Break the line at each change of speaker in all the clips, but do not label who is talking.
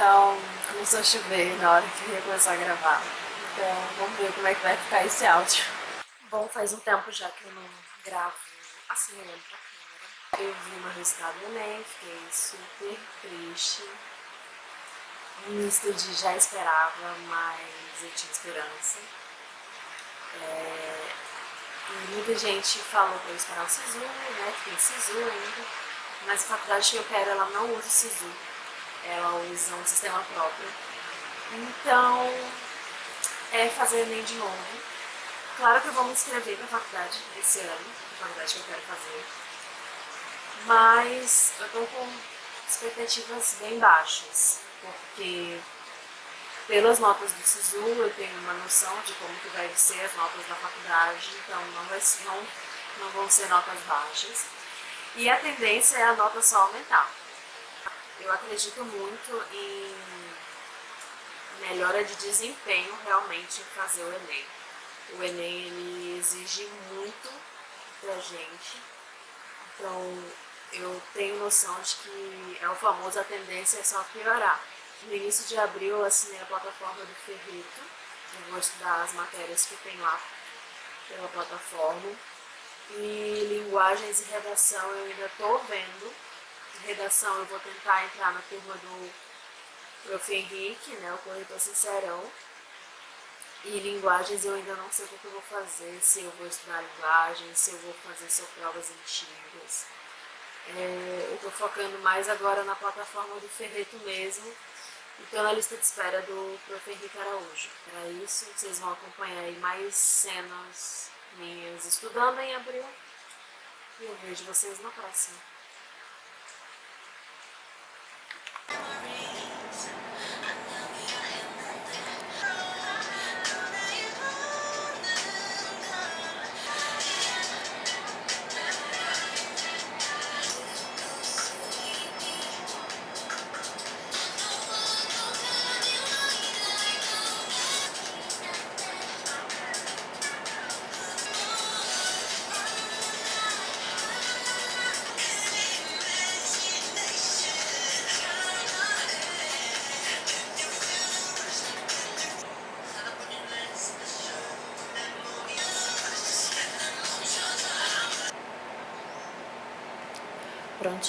então começou a chover na hora que eu ia começar a gravar. Então vamos ver como é que vai ficar esse áudio. Bom, faz um tempo já que eu não gravo assim olhando pra câmera. Eu vi meu resultado do Enem, fiquei super triste. Um misto de já esperava, mas eu tinha esperança. É... E muita gente falou pra eu esperar o SISU, né, que tem SISU ainda. Mas a faculdade que eu quero, ela não usa o SISU. Ela usa um sistema próprio. Então, é fazer Enem de novo. Claro que eu vou me inscrever para a faculdade esse ano, a faculdade que eu quero fazer. Mas eu tô com expectativas bem baixas, porque pelas notas do SISU eu tenho uma noção de como que vai ser as notas da faculdade, então não, vai, não, não vão ser notas baixas. E a tendência é a nota só aumentar. Eu acredito muito em melhora de desempenho realmente em fazer o Enem. O Enem ele exige muito da gente, então eu tenho noção de que é o famoso a tendência é só piorar. No início de abril eu assinei a plataforma do Ferrito, eu vou estudar as matérias que tem lá pela plataforma. E linguagens e redação eu ainda estou vendo. Redação eu vou tentar entrar na turma do Prof. Henrique, né, o corretor sincerão. E linguagens eu ainda não sei o que eu vou fazer, se eu vou estudar linguagens, se eu vou fazer só provas antigas. É, eu estou focando mais agora na plataforma do Ferreto mesmo, e na lista de espera do Prof. Henrique Araújo. Para isso, vocês vão acompanhar aí mais cenas minhas estudando em abril, e eu vejo vocês na próxima.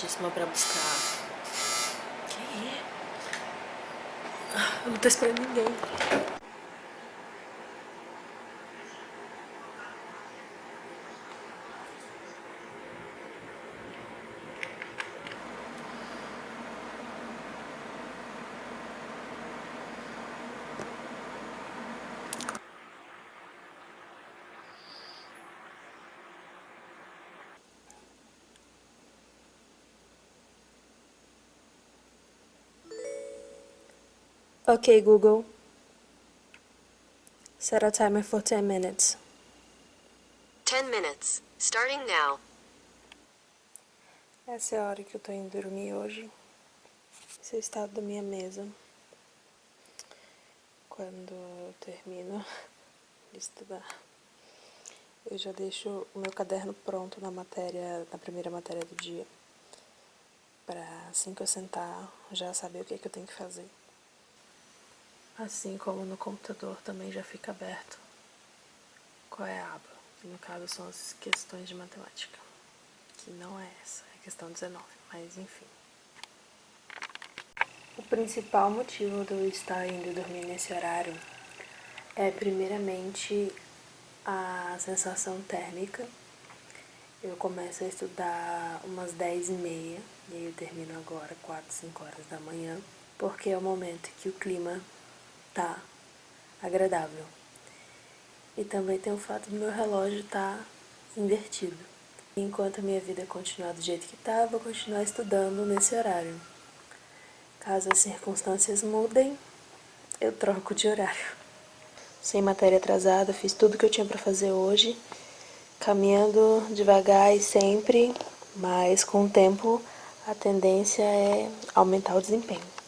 Prontíssima pra buscar. Quem é? Eu não tô esperando ninguém.
Okay, Google. Set a timer for 10 minutes.
10 minutes. Starting now.
Essa é a hora que eu tô indo dormir hoje. Esse é o estado da minha mesa. Quando eu termino de estudar. Eu já deixo o meu caderno pronto na matéria, na primeira matéria do dia. Pra assim que eu sentar, já saber o que, é que eu tenho que fazer. Assim como no computador também já fica aberto qual é a aba. No caso são as questões de matemática, que não é essa, é a questão 19, mas enfim. O principal motivo de eu estar indo dormir nesse horário é primeiramente a sensação térmica. Eu começo a estudar umas 10 e meia e aí eu termino agora 4, 5 horas da manhã, porque é o momento que o clima tá agradável. E também tem o fato do meu relógio estar tá invertido. Enquanto a minha vida continuar do jeito que tá, eu vou continuar estudando nesse horário. Caso as circunstâncias mudem, eu troco de horário. Sem matéria atrasada, fiz tudo que eu tinha para fazer hoje, caminhando devagar e sempre, mas com o tempo a tendência é aumentar o desempenho.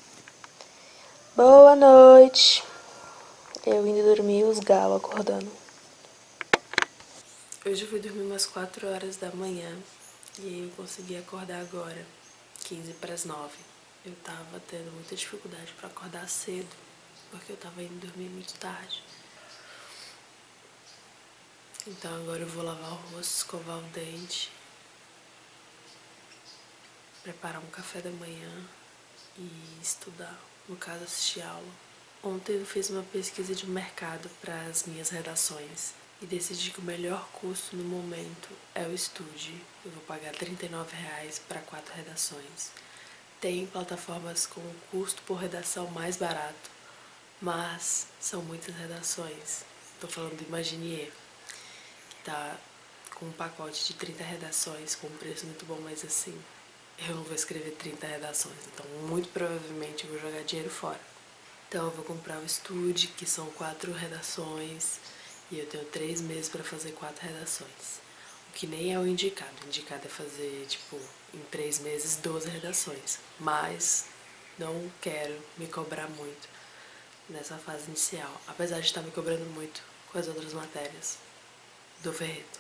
Boa noite. Eu indo dormir os galos acordando. Hoje eu fui dormir umas 4 horas da manhã e eu consegui acordar agora, 15 para as 9.
eu tava tendo muita dificuldade para acordar cedo, porque eu tava indo dormir muito tarde. Então agora eu vou lavar o rosto, escovar o dente, preparar um café da manhã e estudar, no caso assistir aula. Ontem eu fiz uma pesquisa de mercado para as minhas redações e decidi que o melhor custo no momento é o Estude. Eu vou pagar R$39,00 para quatro redações. Tem plataformas com custo por redação mais barato, mas são muitas redações. Estou falando do Imaginier, que está com um pacote de 30 redações com um preço muito bom, mas assim, eu não vou escrever 30 redações, então muito provavelmente eu vou jogar dinheiro fora. Então eu vou comprar o Estude, que são quatro redações, e eu tenho três meses para fazer quatro redações. O que nem é o indicado. O indicado é fazer, tipo, em três meses, 12 redações. Mas não quero me cobrar muito nessa fase inicial. Apesar de estar me cobrando muito com as outras matérias do Ferreto.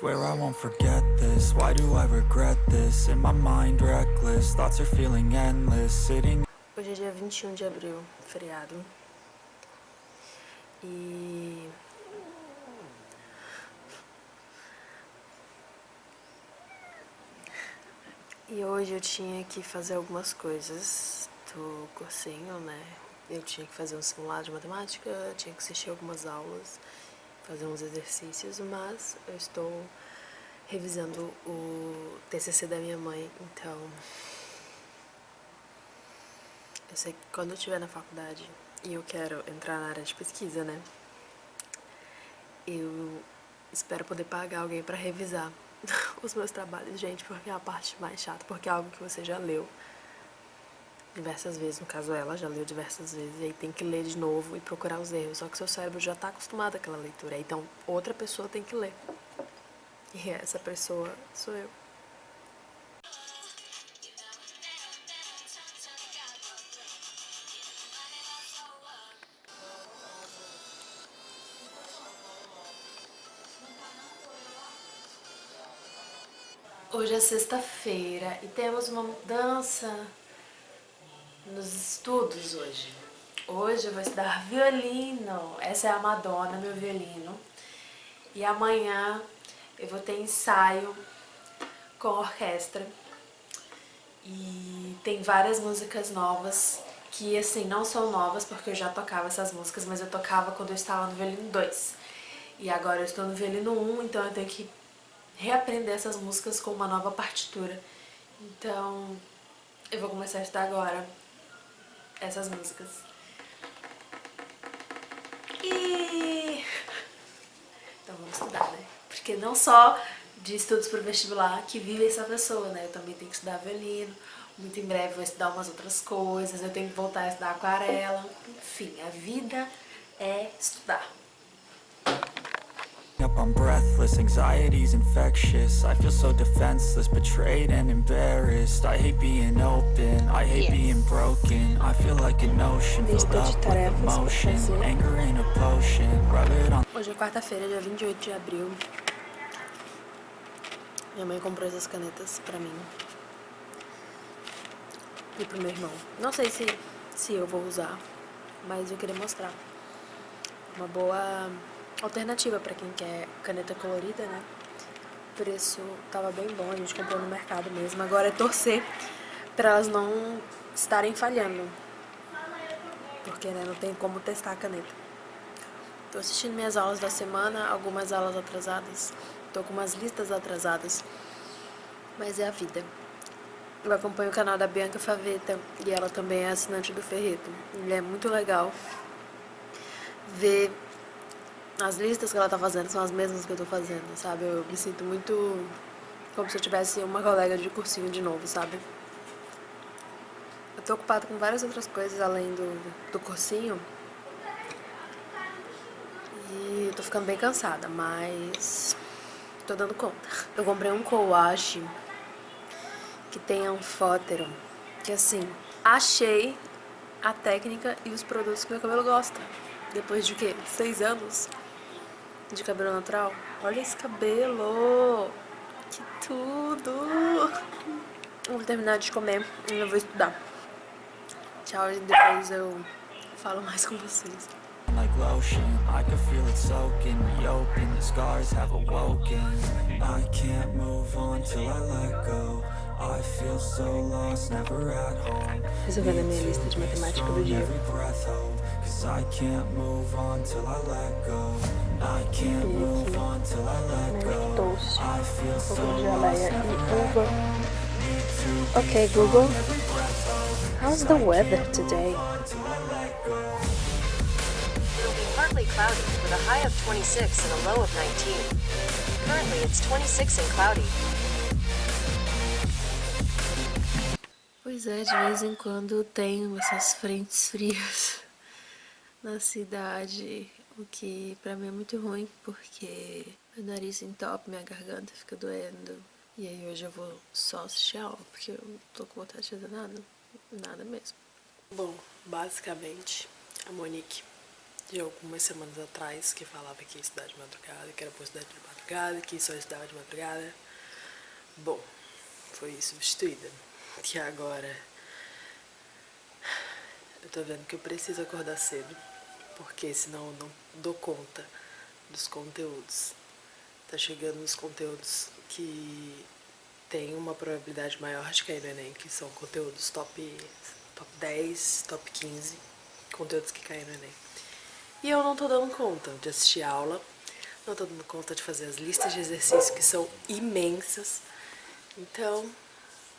Swear I won't forget this. Why do I regret this? In my mind reckless. Thoughts are feeling endless. Sitting Hoje é dia 21 de abril, feriado. E... E hoje eu tinha que fazer algumas coisas do cursinho, né? Eu tinha que fazer um simulado de matemática, tinha que assistir algumas aulas fazer uns exercícios, mas eu estou revisando o TCC da minha mãe, então eu sei que quando eu estiver na faculdade e eu quero entrar na área de pesquisa, né, eu espero poder pagar alguém para revisar os meus trabalhos, gente, porque é a parte mais chata, porque é algo que você já leu, diversas vezes, no caso ela já leu diversas vezes, e aí tem que ler de novo e procurar os erros, só que seu cérebro já está acostumado àquela leitura, então outra pessoa tem que ler. E essa pessoa sou eu. Hoje é sexta-feira e temos uma mudança nos estudos hoje. Hoje eu vou estudar violino. Essa é a Madonna, meu violino. E amanhã eu vou ter ensaio com orquestra. E tem várias músicas novas que, assim, não são novas porque eu já tocava essas músicas, mas eu tocava quando eu estava no violino 2. E agora eu estou no violino 1, então eu tenho que reaprender essas músicas com uma nova partitura. Então, eu vou começar a estudar agora essas músicas. E... Então vamos estudar, né? Porque não só de estudos para vestibular que vive essa pessoa, né? Eu também tenho que estudar violino, muito em breve vou estudar umas outras coisas, eu tenho que voltar a estudar aquarela. Enfim, a vida é estudar. I'm breathless Anxiety's infectious. I feel so defenseless Betrayed and embarrassed. I hate being open I hate yes. being broken. I feel like an ocean Filled up with emotion. Anger ain't a potion. Rub it on Hoje é quarta-feira, dia 28 de abril. Minha mãe comprou essas canetas pra mim E pro meu irmão. Não sei se, se eu vou usar Mas eu queria mostrar. Uma boa alternativa para quem quer caneta colorida, né? O preço tava bem bom, a gente comprou no mercado mesmo. Agora é torcer para elas não estarem falhando. Porque né, não tem como testar a caneta. Tô assistindo minhas aulas da semana, algumas aulas atrasadas. Tô com umas listas atrasadas. Mas é a vida. Eu acompanho o canal da Bianca Faveta e ela também é assinante do Ferreto. E é muito legal ver as listas que ela tá fazendo são as mesmas que eu tô fazendo, sabe? Eu me sinto muito como se eu tivesse uma colega de cursinho de novo, sabe? Eu tô ocupada com várias outras coisas além do, do cursinho. E tô ficando bem cansada, mas tô dando conta. Eu comprei um coache que tem anfótero, que assim, achei a técnica e os produtos que meu cabelo gosta. Depois de quê? Seis anos de cabelo natural? Olha esse cabelo! Que tudo! Vou terminar de comer e eu vou estudar. Tchau, e depois eu falo mais com vocês. like lotion I can feel it soaking me open The scars have awoken I can't move on till I let go I feel so lost, never at home Resolvendo a minha lista de matemática do dia I can't move on till I let go I can't move on till I let go. I feel so lost, never Okay Google. How's the weather today?
It'll be partly cloudy, with a high of 26 and a low of 19. Currently it's 26 and cloudy.
Pois é, de vez em quando tem essas frentes frias na cidade, o que pra mim é muito ruim, porque meu nariz entope, minha garganta fica doendo. E aí hoje eu vou só assistir a aula, porque eu não tô com vontade de fazer nada, nada mesmo. Bom, basicamente, a Monique de algumas semanas atrás que falava que ia estudar de madrugada, que era por estudar de madrugada, que só estudava de madrugada. Bom, foi substituída. Que agora eu tô vendo que eu preciso acordar cedo, porque senão eu não dou conta dos conteúdos. Tá chegando os conteúdos que tem uma probabilidade maior de cair no Enem, que são conteúdos top, top 10, top 15, conteúdos que caem no Enem. E eu não tô dando conta de assistir aula, não tô dando conta de fazer as listas de exercícios que são imensas. Então,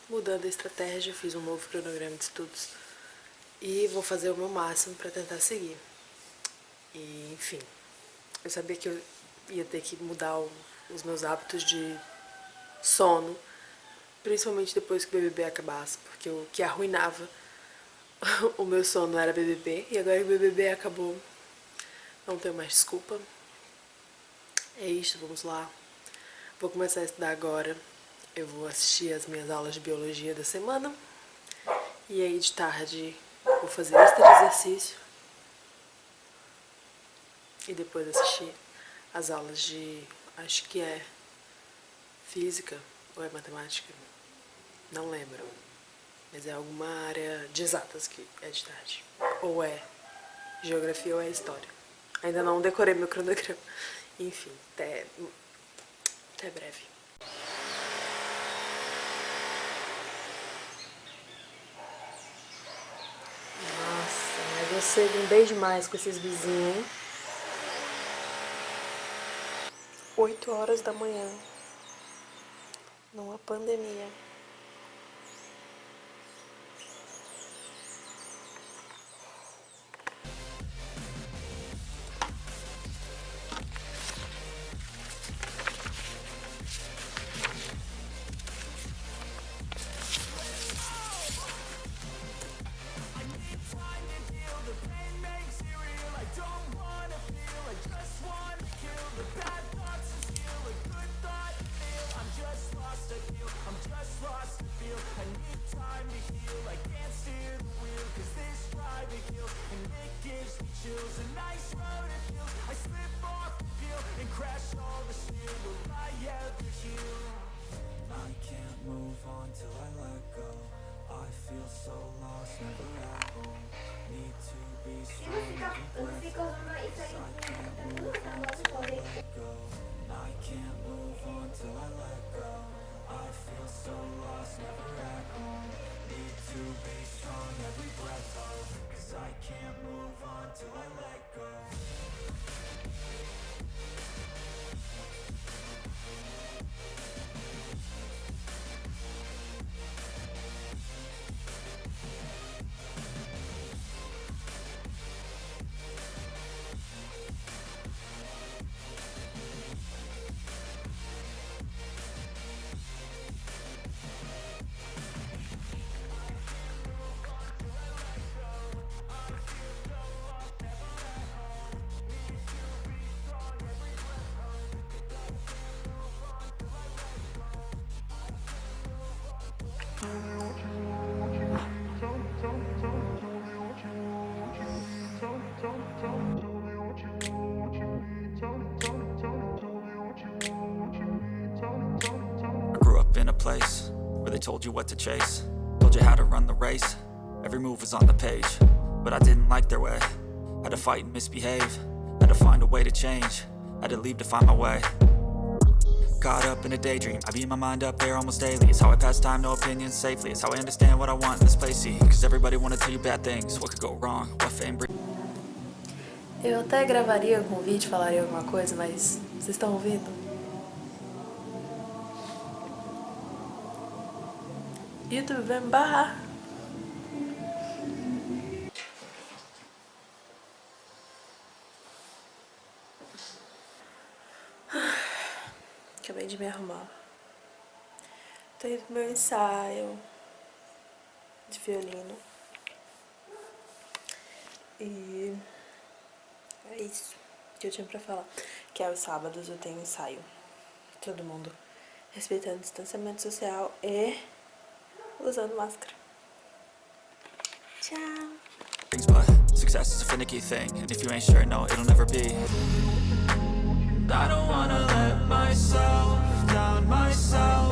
mudando a estratégia, fiz um novo cronograma de estudos e vou fazer o meu máximo para tentar seguir. E, enfim, eu sabia que eu ia ter que mudar o, os meus hábitos de sono, principalmente depois que o BBB acabasse, porque o que arruinava o meu sono era BBB, e agora que o BBB acabou, não tenho mais desculpa. É isso, vamos lá. Vou começar a estudar agora. Eu vou assistir as minhas aulas de biologia da semana. E aí de tarde vou fazer de exercício. E depois assistir as aulas de, acho que é física ou é matemática. Não lembro. Mas é alguma área de exatas que é de tarde. Ou é geografia ou é história. Ainda não decorei meu cronograma. Enfim, até, até breve. Nossa, mas eu cedo um beijo mais com esses vizinhos, hein? 8 horas da manhã. Numa pandemia.
every breath hold Cause I can't move on till I let go. Place where they told you what to chase Told you how to run the race, every move was on the page But I didn't like their way, had to fight and misbehave Had to find a way to change, had to leave to find my way Caught up in a daydream, I beat my mind up there almost daily. It's how I pass time, no opinions safely. It's how I understand what I want in this place, see? Cause everybody wanna tell you bad things, what could go wrong, what fame
Eu até gravaria com vídeo, falaria alguma coisa, mas vocês estão ouvindo? YouTube vai arrumar. Tô indo pro meu ensaio de violino. E é isso que eu tinha pra falar. Que aos sábados eu tenho ensaio. Todo mundo respeitando o distanciamento social e usando máscara. Tchau!
found myself.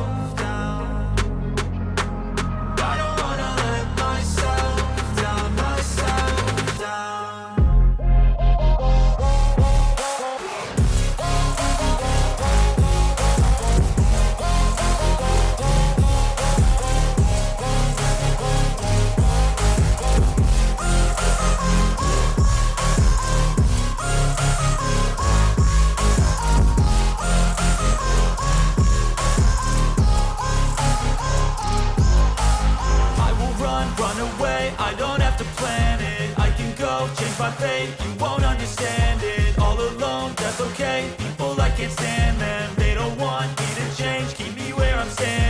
understand.